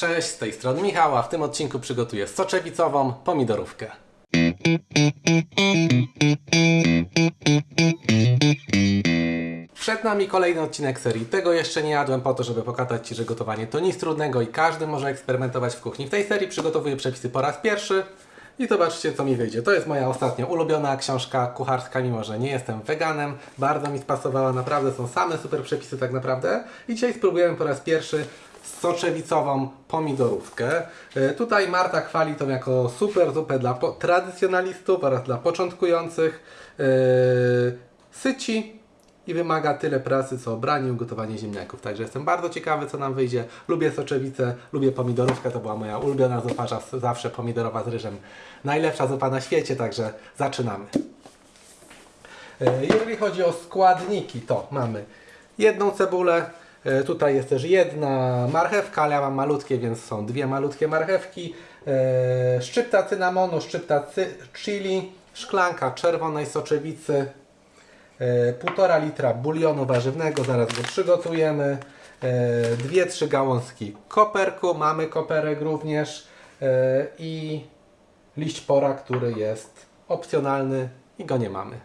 Cześć, z tej strony Michał, a w tym odcinku przygotuję soczewicową pomidorówkę. Przed nami kolejny odcinek serii. Tego jeszcze nie jadłem po to, żeby pokazać Ci, że gotowanie to nic trudnego i każdy może eksperymentować w kuchni. W tej serii przygotowuję przepisy po raz pierwszy i zobaczcie co mi wyjdzie. To jest moja ostatnio ulubiona książka kucharska, mimo że nie jestem weganem. Bardzo mi spasowała, naprawdę są same super przepisy tak naprawdę. I dzisiaj spróbujemy po raz pierwszy soczewicową pomidorówkę. E, Tutaj Marta chwali tą jako super zupę dla tradycjonalistów oraz dla początkujących. E, Syci i wymaga tyle pracy co branie i ugotowanie ziemniaków. Także jestem bardzo ciekawy co nam wyjdzie. Lubię soczewicę, lubię pomidorówkę, to była moja ulubiona zupa, zawsze pomidorowa z ryżem. Najlepsza zupa na świecie, także zaczynamy. E, Jeżeli chodzi o składniki, to mamy jedną cebulę, tutaj jest też jedna marchewka, ale ja mam malutkie, więc są dwie malutkie marchewki, e, szczypta cynamonu, szczypta chili, szklanka czerwonej soczewicy, e, półtora litra bulionu warzywnego, zaraz go przygotujemy, e, dwie, trzy gałązki koperku, mamy koperek również e, i liść pora, który jest opcjonalny i go nie mamy.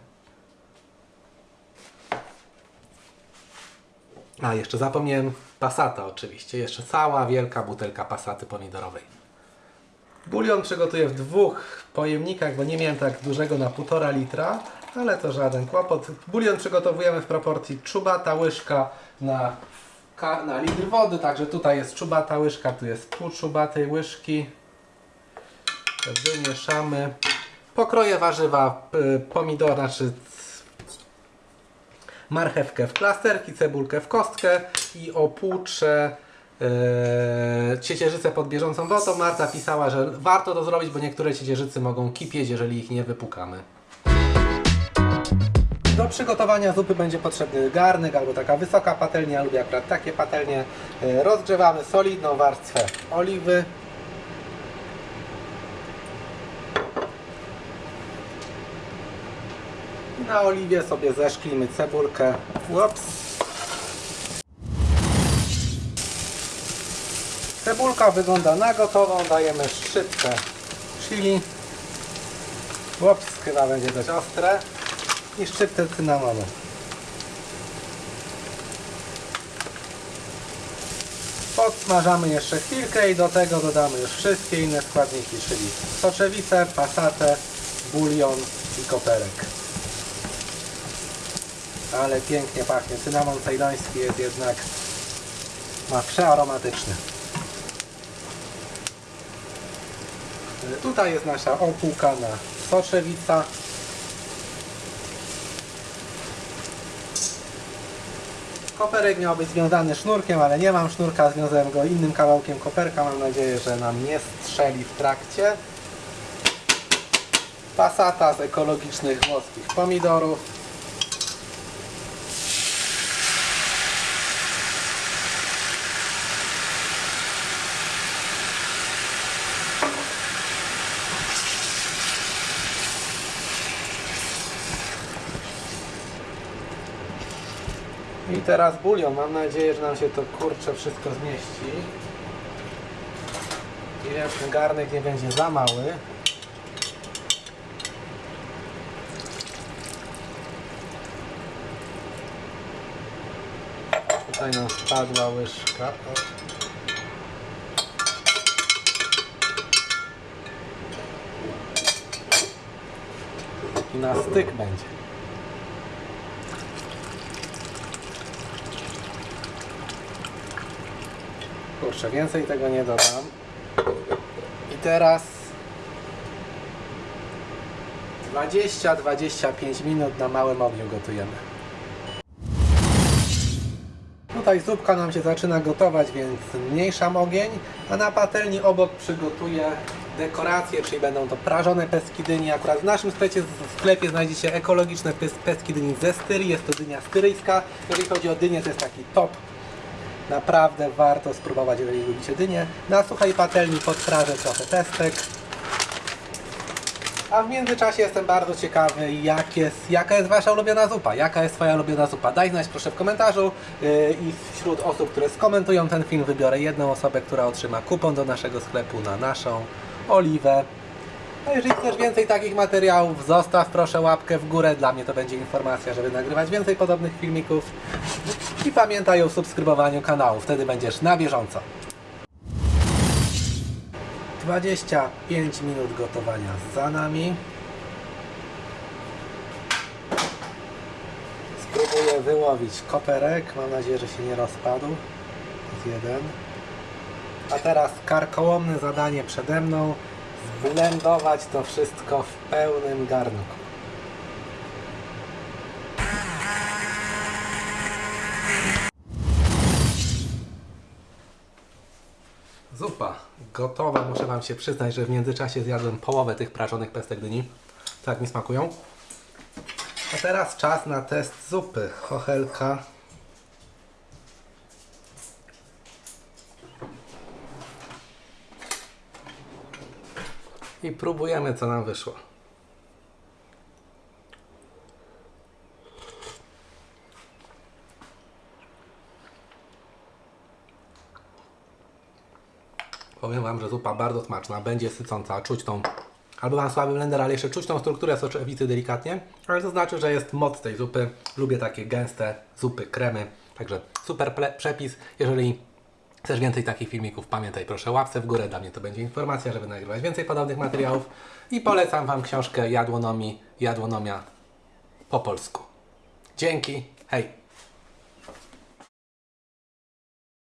A, jeszcze zapomniałem pasata oczywiście. Jeszcze cała wielka butelka pasaty pomidorowej. Bulion przygotuję w dwóch pojemnikach, bo nie miałem tak dużego na półtora litra, ale to żaden kłopot. Bulion przygotowujemy w proporcji czubata łyżka na, na litr wody, także tutaj jest czubata łyżka, tu jest pół czubatej łyżki. Wymieszamy. Pokroję warzywa, y, pomidor, znaczy marchewkę w plasterki, cebulkę w kostkę i opłuczę e, ciecierzycę pod bieżącą wodą. Marta pisała, że warto to zrobić, bo niektóre ciecierzycy mogą kipieć, jeżeli ich nie wypukamy. Do przygotowania zupy będzie potrzebny garnek albo taka wysoka patelnia, lubię akurat takie patelnie. E, Rozgrzewamy solidną warstwę oliwy. Na oliwie sobie zeszklimy cebulkę. Ups. Cebulka wygląda na gotową. Dajemy szczypkę chili. Ups, chyba będzie dość ostre. I szczyptę cynamonu. Podsmażamy jeszcze chwilkę i do tego dodamy już wszystkie inne składniki, czyli soczewicę, pasatę, bulion i koperek. Ale pięknie pachnie. Cynamon cejloński jest jednak ma przearomatyczny. Tutaj jest nasza opłukana soczewica. Koperek miał być związany sznurkiem, ale nie mam sznurka, związałem go innym kawałkiem koperka. Mam nadzieję, że nam nie strzeli w trakcie. Pasata z ekologicznych włoskich pomidorów. I teraz bulion. Mam nadzieję, że nam się to kurcze wszystko zmieści. I że ten garnek nie będzie za mały. Tutaj nam spadła łyżka. I na styk będzie. Kurczę, więcej tego nie dodam. I teraz 20-25 minut na małym ogniu gotujemy. Tutaj zupka nam się zaczyna gotować, więc zmniejszam ogień, a na patelni obok przygotuję dekoracje, czyli będą to prażone pestki dyni. Akurat w naszym sklepie, w sklepie znajdziecie ekologiczne pes- pestki dyni ze styrii, jest to dynia styryjska. Jeżeli chodzi o dynię, to jest taki top Naprawdę warto spróbować, jeżeli lubicie dynię. Na suchej patelni podprażę trochę pestek. A w międzyczasie jestem bardzo ciekawy, jak jest, jaka jest Wasza ulubiona zupa. Jaka jest Twoja ulubiona zupa? Daj znać proszę w komentarzu yy, i wśród osób, które skomentują ten film wybiorę jedną osobę, która otrzyma kupon do naszego sklepu na naszą oliwę. A jeżeli chcesz więcej takich materiałów, zostaw proszę łapkę w górę. Dla mnie to będzie informacja, żeby nagrywać więcej podobnych filmików. I pamiętaj o subskrybowaniu kanału, wtedy będziesz na bieżąco. 25 minut gotowania za nami. Spróbuję wyłowić koperek. Mam nadzieję, że się nie rozpadł. To jest jeden. A teraz karkołomne zadanie przede mną. Zblendować to wszystko w pełnym garnku. Zupa gotowa. Muszę Wam się przyznać, że w międzyczasie zjadłem połowę tych prażonych pestek dyni. Tak mi smakują. A teraz czas na test zupy. Chochelka. I próbujemy, co nam wyszło. Powiem Wam, że zupa bardzo smaczna, będzie sycąca, czuć tą, albo mam słaby blender, ale jeszcze czuć tą strukturę soczewicy delikatnie, ale to znaczy, że jest moc tej zupy. Lubię takie gęste zupy, kremy, także super przepis. Jeżeli chcesz więcej takich filmików, pamiętaj proszę łapce w górę, dla mnie to będzie informacja, żeby nagrywać więcej podobnych materiałów i polecam Wam książkę Jadłonomii, Jadłonomia po polsku. Dzięki, hej!